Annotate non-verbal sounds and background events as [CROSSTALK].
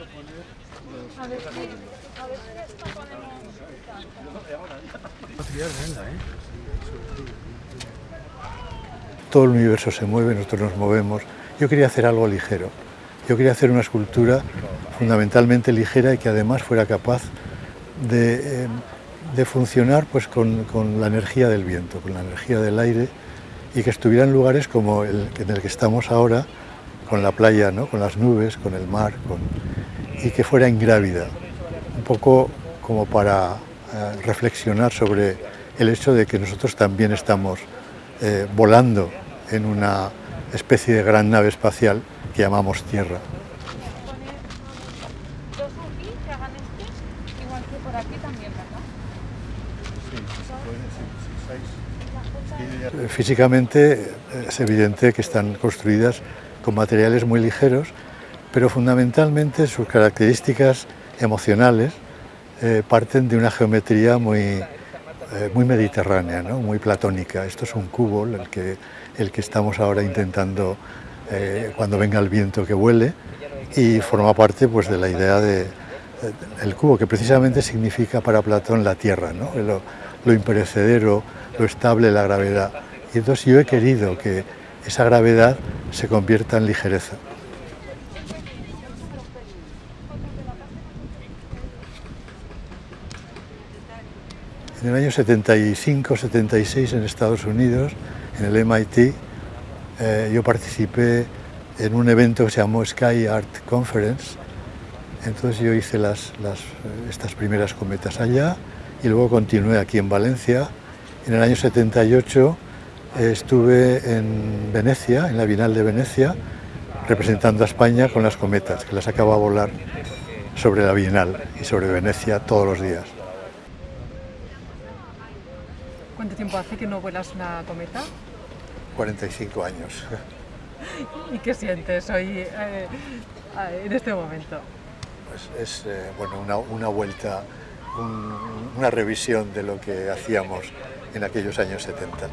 A ver si, a ver si esto ponemos... Todo el universo se mueve, nosotros nos movemos. Yo quería hacer algo ligero. Yo quería hacer una escultura fundamentalmente ligera y que además fuera capaz de, eh, de funcionar pues, con, con la energía del viento, con la energía del aire y que estuviera en lugares como el en el que estamos ahora, con la playa, ¿no? con las nubes, con el mar, con... y que fuera ingrávida, un poco como para eh, reflexionar sobre el hecho de que nosotros también estamos eh, volando en una especie de gran nave espacial que llamamos Tierra. Físicamente es evidente que están construidas con materiales muy ligeros, pero fundamentalmente sus características emocionales eh, parten de una geometría muy, eh, muy mediterránea, ¿no? muy platónica. Esto es un cubo, el que, el que estamos ahora intentando, eh, cuando venga el viento, que vuele, y forma parte pues, de la idea de, el cubo, que precisamente significa para Platón la tierra, ¿no? lo, lo imperecedero, lo estable, la gravedad. Y entonces yo he querido que esa gravedad se convierta en ligereza. En el año 75-76 en Estados Unidos, en el MIT, eh, yo participé en un evento que se llamó Sky Art Conference. Entonces yo hice estas primeras cometas allá y luego continué aquí en Valencia. En el año 78 eh, estuve en Venecia, en la Bienal de Venecia, representando a España con las cometas, que las acaba de volar sobre la Bienal y sobre Venecia todos los días. ¿Cuánto tiempo hace que no vuelas una cometa? 45 años. [LAUGHS] ¿Y qué sientes hoy eh, en este momento? Pues es eh, bueno, una, una vuelta, un, una revisión de lo que hacíamos en aquellos años 70.